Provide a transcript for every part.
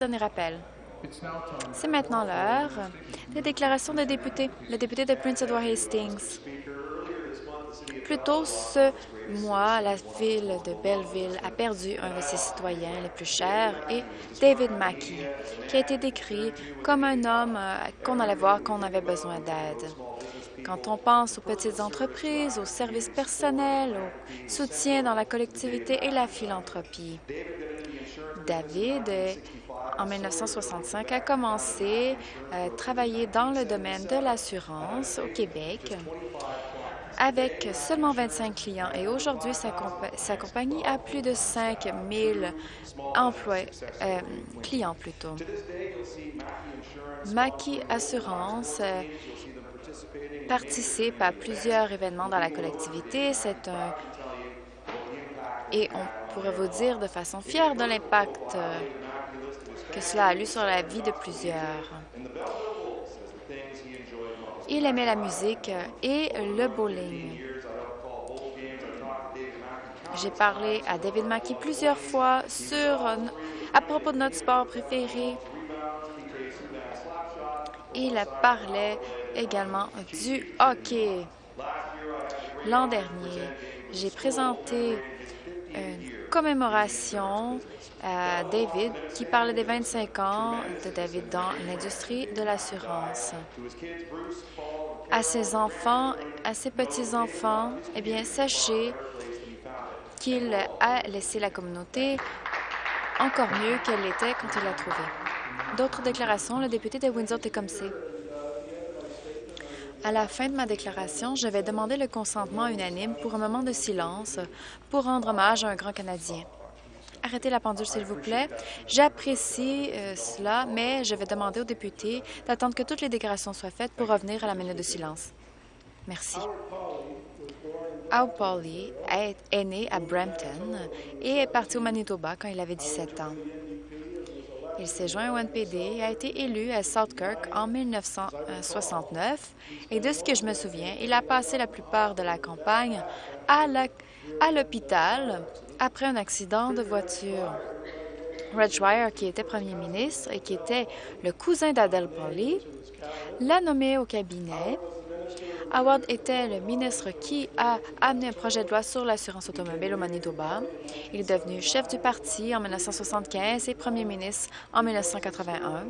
Dernier. C'est maintenant l'heure des déclarations des députés. Le député de Prince Edward Hastings. Plus tôt ce mois, la ville de Belleville a perdu un de ses citoyens les plus chers et David Mackey, qui a été décrit comme un homme euh, qu'on allait voir qu'on avait besoin d'aide. Quand on pense aux petites entreprises, aux services personnels, au soutien dans la collectivité et la philanthropie. David, en 1965, a commencé à euh, travailler dans le domaine de l'assurance au Québec avec seulement 25 clients et aujourd'hui, sa, compagnie a plus de 5 000 emplois, euh, clients. Plutôt. Mackey Assurance euh, participe à plusieurs événements dans la collectivité. C'est un... Et on pourrait vous dire de façon fière de l'impact que cela a eu sur la vie de plusieurs. Il aimait la musique et le bowling. J'ai parlé à David Mackey plusieurs fois sur, à propos de notre sport préféré. Il parlait également du hockey. L'an dernier, j'ai présenté une commémoration à David qui parlait des 25 ans de David dans l'industrie de l'assurance. À ses enfants, à ses petits-enfants, eh bien, sachez qu'il a laissé la communauté encore mieux qu'elle l'était quand il l'a trouvée. D'autres déclarations, le député de Windsor-Tecumseh. À la fin de ma déclaration, je vais demander le consentement unanime pour un moment de silence pour rendre hommage à un grand Canadien. Arrêtez la pendule, s'il vous plaît. J'apprécie euh, cela, mais je vais demander aux députés d'attendre que toutes les déclarations soient faites pour revenir à la minute de silence. Merci. Howard Pauli est né à Brampton et est parti au Manitoba quand il avait 17 ans. Il s'est joint au NPD et a été élu à Southkirk en 1969. Et de ce que je me souviens, il a passé la plupart de la campagne à l'hôpital après un accident de voiture. Red qui était premier ministre et qui était le cousin d'Adele Pauli, l'a nommé au cabinet Howard était le ministre qui a amené un projet de loi sur l'assurance automobile au Manitoba. Il est devenu chef du parti en 1975 et premier ministre en 1981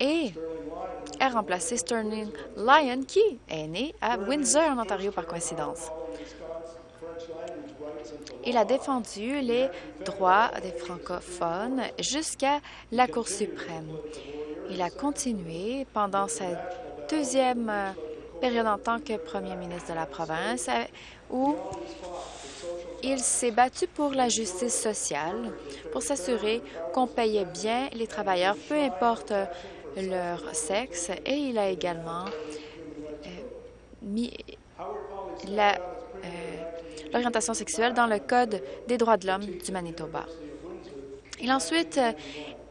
et a remplacé Sterling Lyon, qui est né à Windsor, en Ontario, par coïncidence. Il a défendu les droits des francophones jusqu'à la Cour suprême. Il a continué pendant sa deuxième euh, période en tant que premier ministre de la province euh, où il s'est battu pour la justice sociale, pour s'assurer qu'on payait bien les travailleurs, peu importe euh, leur sexe, et il a également mis l'orientation sexuelle dans le Code des droits de l'homme du Manitoba. Il a ensuite,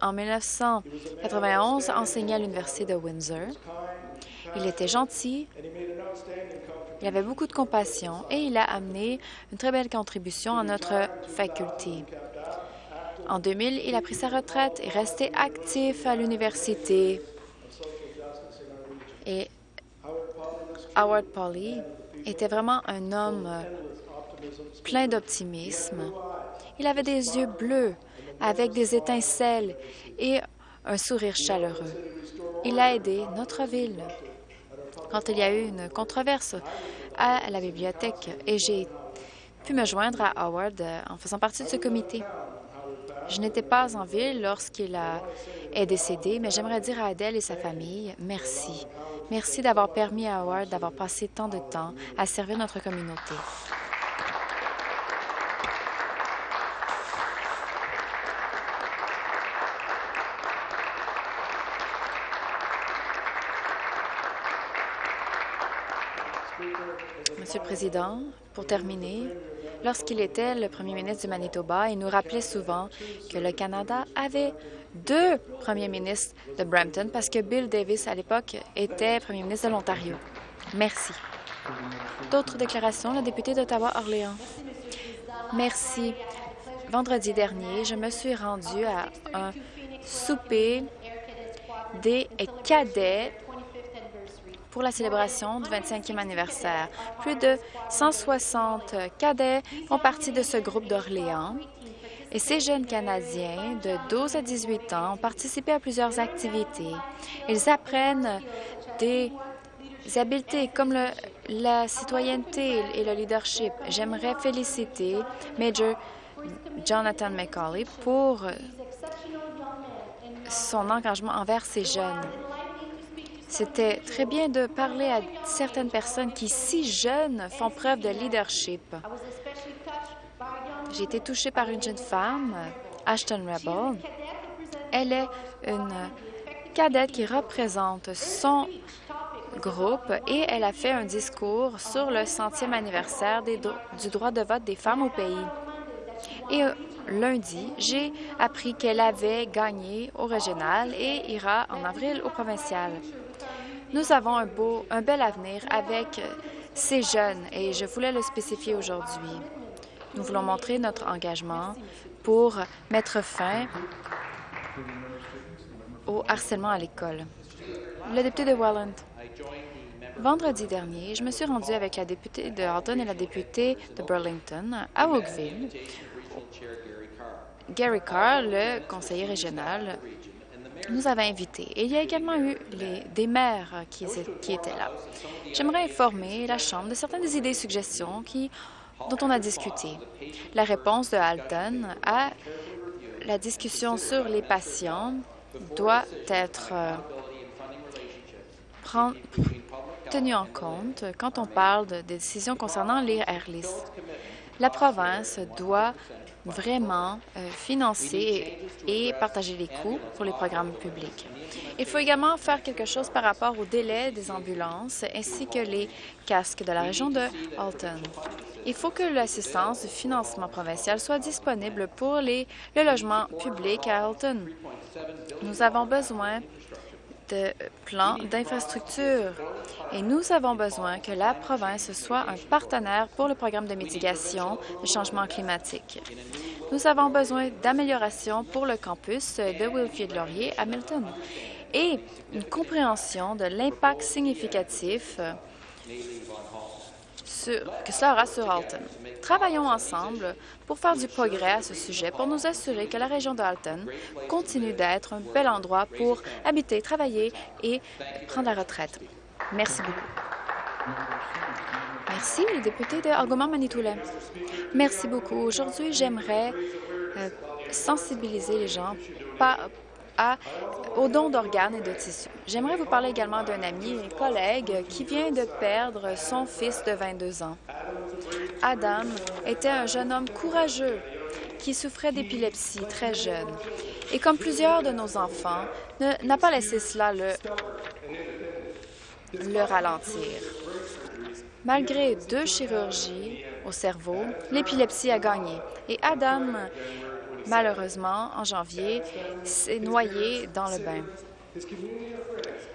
en 1991, enseigné à l'Université de Windsor. Il était gentil, il avait beaucoup de compassion et il a amené une très belle contribution à notre faculté. En 2000, il a pris sa retraite et resté actif à l'université. Et Howard Pauli était vraiment un homme plein d'optimisme. Il avait des yeux bleus avec des étincelles et un sourire chaleureux. Il a aidé notre ville quand il y a eu une controverse à la bibliothèque et j'ai pu me joindre à Howard euh, en faisant partie de ce comité. Je n'étais pas en ville lorsqu'il est décédé, mais j'aimerais dire à Adèle et sa famille merci. Merci d'avoir permis à Howard d'avoir passé tant de temps à servir notre communauté. Président, pour terminer, lorsqu'il était le premier ministre du Manitoba, il nous rappelait souvent que le Canada avait deux premiers ministres de Brampton parce que Bill Davis, à l'époque, était premier ministre de l'Ontario. Merci. D'autres déclarations, le député d'Ottawa-Orléans. Merci. vendredi dernier, je me suis rendue à un souper des cadets pour la célébration du 25e anniversaire. Plus de 160 cadets font partie de ce groupe d'Orléans. Et ces jeunes Canadiens de 12 à 18 ans ont participé à plusieurs activités. Ils apprennent des habiletés comme la citoyenneté et le leadership. J'aimerais féliciter Major Jonathan McCauley pour son engagement envers ces jeunes. C'était très bien de parler à certaines personnes qui, si jeunes, font preuve de leadership. J'ai été touchée par une jeune femme, Ashton Rebel. Elle est une cadette qui représente son groupe et elle a fait un discours sur le centième anniversaire du droit de vote des femmes au pays. Et euh, lundi, j'ai appris qu'elle avait gagné au régional et ira en avril au provincial. Nous avons un, beau, un bel avenir avec ces jeunes et je voulais le spécifier aujourd'hui. Nous voulons montrer notre engagement pour mettre fin au harcèlement à l'école. Le député de Welland. Vendredi dernier, je me suis rendue avec la députée de Halton et la députée de Burlington à Oakville. Gary Carr, le conseiller régional, nous avait invités. Et il y a également eu des maires qui, étaient là. J'aimerais informer la Chambre de certaines des idées et suggestions qui, dont on a discuté. La réponse de Halton à la discussion sur les patients doit être euh, tenue en compte quand on parle de, des décisions concernant les AirLIS. La province doit vraiment euh, financer et partager les coûts pour les programmes publics. Il faut également faire quelque chose par rapport au délai des ambulances ainsi que les casques de la région de Alton. Il faut que l'assistance du financement provincial soit disponible pour les, le logement public à Alton. Nous avons besoin de plans d'infrastructure et nous avons besoin que la province soit un partenaire pour le programme de mitigation du changement climatique. Nous avons besoin d'améliorations pour le campus de Wilfrid Laurier à Milton et une compréhension de l'impact significatif que cela aura sur Alton. Travaillons ensemble pour faire du progrès à ce sujet, pour nous assurer que la région de Alton continue d'être un bel endroit pour habiter, travailler et prendre la retraite. Merci beaucoup. Merci, le député de Argomant-Manitoulin. Merci beaucoup. Aujourd'hui, j'aimerais euh, sensibiliser les gens aux d'organes et de tissus. J'aimerais vous parler également d'un ami et collègue qui vient de perdre son fils de 22 ans. Adam était un jeune homme courageux qui souffrait d'épilepsie très jeune. Et comme plusieurs de nos enfants, n'a pas laissé cela le, le ralentir. Malgré deux chirurgies au cerveau, l'épilepsie a gagné et Adam malheureusement, en janvier, s'est noyé dans le bain.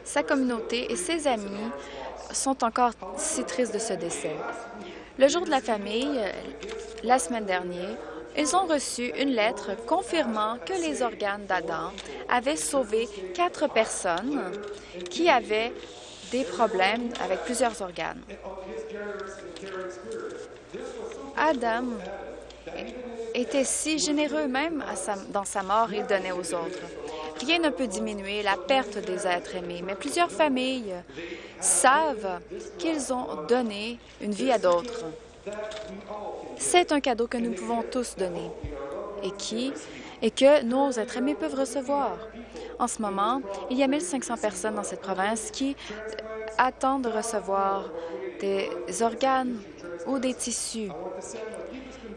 Sa communauté et ses amis sont encore si tristes de ce décès. Le jour de la famille, la semaine dernière, ils ont reçu une lettre confirmant que les organes d'Adam avaient sauvé quatre personnes qui avaient des problèmes avec plusieurs organes. Adam était si généreux même dans sa mort, il donnait aux autres. Rien ne peut diminuer la perte des êtres aimés, mais plusieurs familles savent qu'ils ont donné une vie à d'autres. C'est un cadeau que nous pouvons tous donner et qui et que nos êtres aimés peuvent recevoir. En ce moment, il y a 1500 personnes dans cette province qui attendent de recevoir des organes ou des tissus.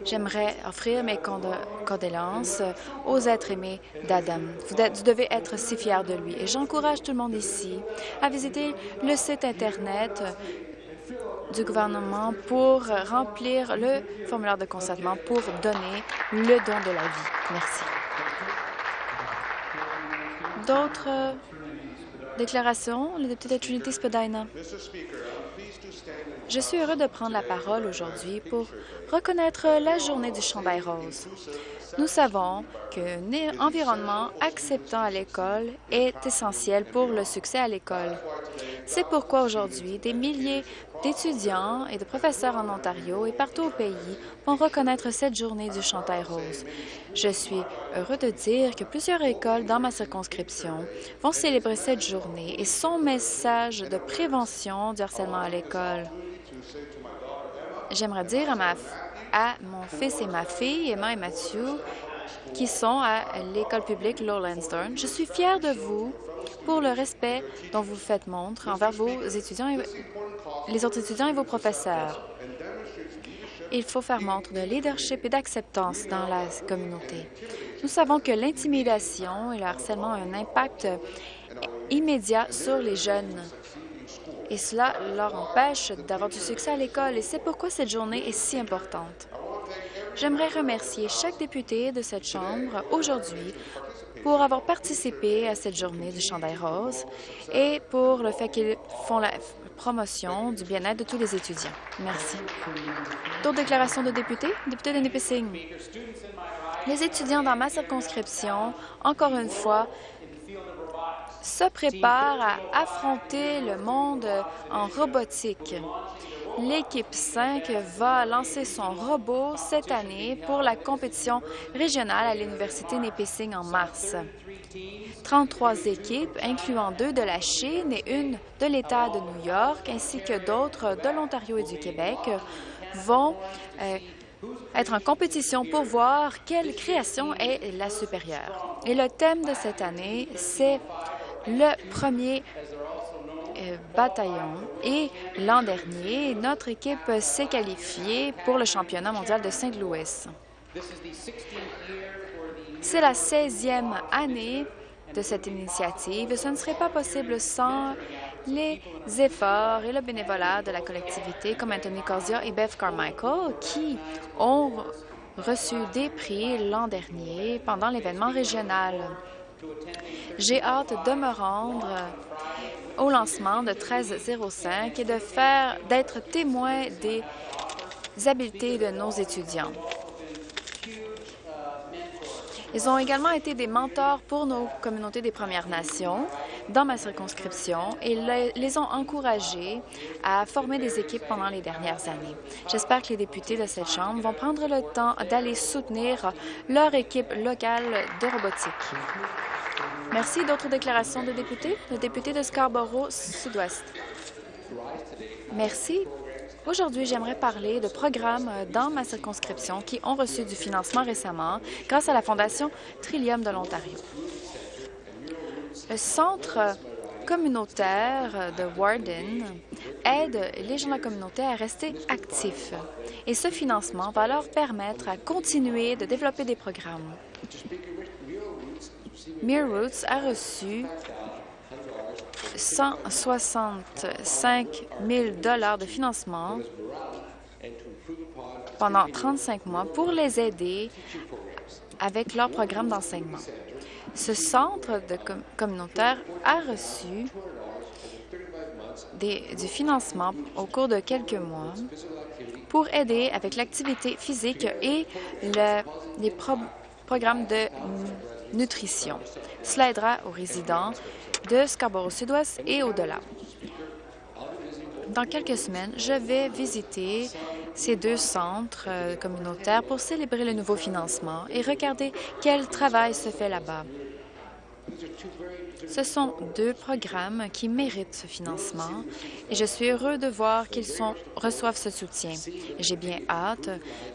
J'aimerais offrir mes condoléances aux êtres aimés d'Adam. Vous, devez être si fiers de lui. Et j'encourage tout le monde ici à visiter le site Internet du gouvernement pour remplir le formulaire de consentement pour donner le don de la vie. Merci. D'autres déclarations? Le député de Trinity Spadina. Je suis heureux de prendre la parole aujourd'hui pour reconnaître la journée du chandail rose. Nous savons qu'un environnement acceptant à l'école est essentiel pour le succès à l'école. C'est pourquoi aujourd'hui, des milliers d'étudiants et de professeurs en Ontario et partout au pays vont reconnaître cette journée du chantail rose. Je suis heureux de dire que plusieurs écoles dans ma circonscription vont célébrer cette journée et son message de prévention du harcèlement à l'école. J'aimerais dire à, ma, à mon fils et ma fille, Emma et Mathieu, qui sont à l'école publique Lowlandsdorn, je suis fière de vous pour le respect dont vous faites montre envers vos étudiants et les autres étudiants et vos professeurs. Il faut faire montre de leadership et d'acceptance dans la communauté. Nous savons que l'intimidation et le harcèlement ont un impact immédiat sur les jeunes et cela leur empêche d'avoir du succès à l'école et c'est pourquoi cette journée est si importante. J'aimerais remercier chaque député de cette Chambre aujourd'hui pour avoir participé à cette journée du chandail rose et pour le fait qu'ils font la promotion du bien-être de tous les étudiants. Merci. D'autres déclarations de députés? Député de Nipissing. Les étudiants dans ma circonscription, encore une fois, se préparent à affronter le monde en robotique. L'équipe 5 va lancer son robot cette année pour la compétition régionale à l'Université Nipissing en mars. 33 équipes, incluant deux de la Chine et une de l'État de New York, ainsi que d'autres de l'Ontario et du Québec, vont euh, être en compétition pour voir quelle création est la supérieure. Et le thème de cette année, c'est le premier bataillon. Et l'an dernier, notre équipe s'est qualifiée pour le championnat mondial de Saint-Louis. C'est la 16e année de cette initiative ce ne serait pas possible sans les efforts et le bénévolat de la collectivité comme Anthony Corzia et Bev Carmichael qui ont reçu des prix l'an dernier pendant l'événement régional. J'ai hâte de me rendre au lancement de 1305 et de faire d'être témoin des habiletés de nos étudiants. Ils ont également été des mentors pour nos communautés des Premières Nations dans ma circonscription et les ont encouragés à former des équipes pendant les dernières années. J'espère que les députés de cette Chambre vont prendre le temps d'aller soutenir leur équipe locale de robotique. Merci. D'autres déclarations de députés? Le député de Scarborough-Sud-Ouest. Merci. Aujourd'hui, j'aimerais parler de programmes dans ma circonscription qui ont reçu du financement récemment grâce à la Fondation Trillium de l'Ontario. Le Centre communautaire de Warden aide les gens de la communauté à rester actifs et ce financement va leur permettre à continuer de développer des programmes. Roots a reçu 165 000 de financement pendant 35 mois pour les aider avec leur programme d'enseignement. Ce centre de communautaire a reçu du financement au cours de quelques mois pour aider avec l'activité physique et les programmes de nutrition. Cela aidera aux résidents de Scarborough-Sud-Ouest et au-delà. Dans quelques semaines, je vais visiter ces deux centres euh, communautaires pour célébrer le nouveau financement et regarder quel travail se fait là-bas. Ce sont deux programmes qui méritent ce financement et je suis heureux de voir qu'ils reçoivent ce soutien. J'ai bien hâte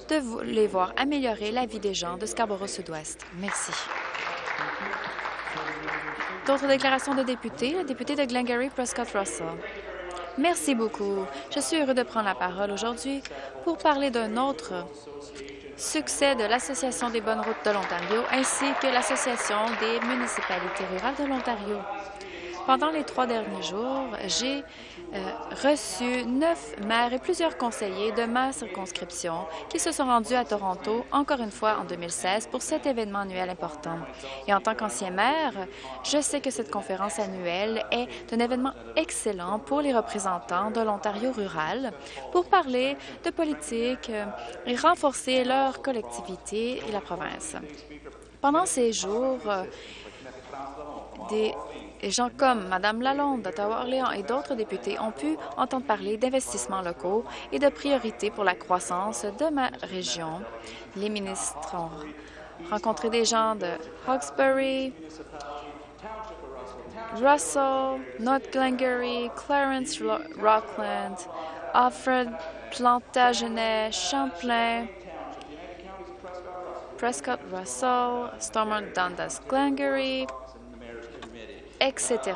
de les voir améliorer la vie des gens de Scarborough-Sud-Ouest. Merci. D'autres de députés? Le député de Glengarry, Prescott Russell. Merci beaucoup. Je suis heureux de prendre la parole aujourd'hui pour parler d'un autre succès de l'Association des bonnes routes de l'Ontario ainsi que l'Association des municipalités rurales de l'Ontario. Pendant les trois derniers jours, j'ai euh, reçu neuf maires et plusieurs conseillers de ma circonscription qui se sont rendus à Toronto, encore une fois en 2016, pour cet événement annuel important. Et en tant qu'ancien maire, je sais que cette conférence annuelle est un événement excellent pour les représentants de l'Ontario rural pour parler de politique euh, et renforcer leur collectivité et la province. Pendant ces jours, euh, des gens comme Mme Lalonde d'Ottawa-Orléans et d'autres députés ont pu entendre parler d'investissements locaux et de priorités pour la croissance de ma région. Les ministres ont rencontré des gens de Hawkesbury, Russell, North Glengarry, Clarence Rockland, Alfred Plantagenet, Champlain, Prescott Russell, Stormont Dundas Glengarry, etc.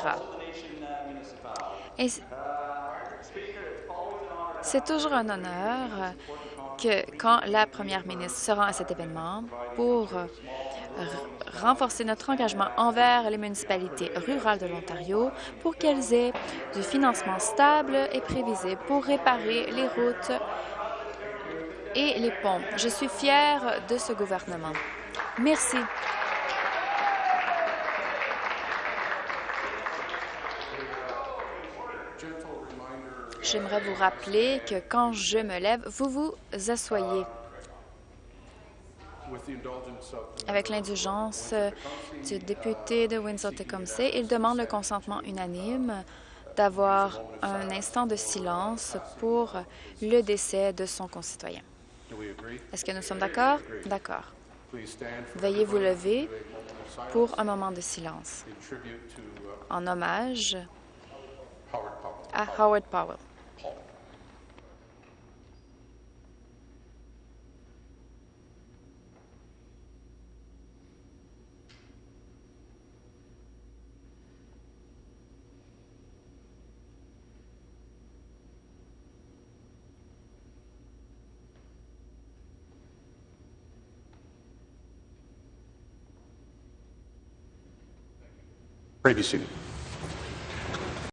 c'est toujours un honneur que quand la première ministre sera à cet événement pour renforcer notre engagement envers les municipalités rurales de l'Ontario pour qu'elles aient du financement stable et prévisible pour réparer les routes et les ponts. Je suis fière de ce gouvernement. Merci. J'aimerais vous rappeler que quand je me lève, vous vous asseyez. Avec l'indulgence du député de Windsor-Tecumseh, il demande le consentement unanime d'avoir un instant de silence pour le décès de son concitoyen. Est-ce que nous sommes d'accord? D'accord. Veuillez vous lever pour un moment de silence en hommage à Howard Powell. Previously